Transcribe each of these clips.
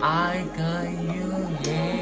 I got you, yeah.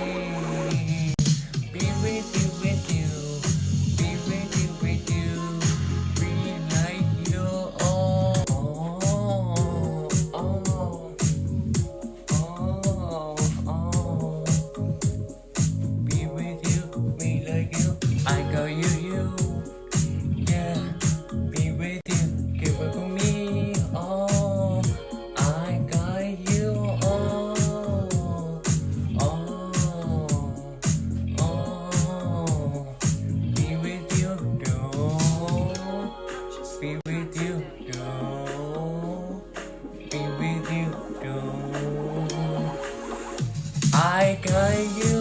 I got you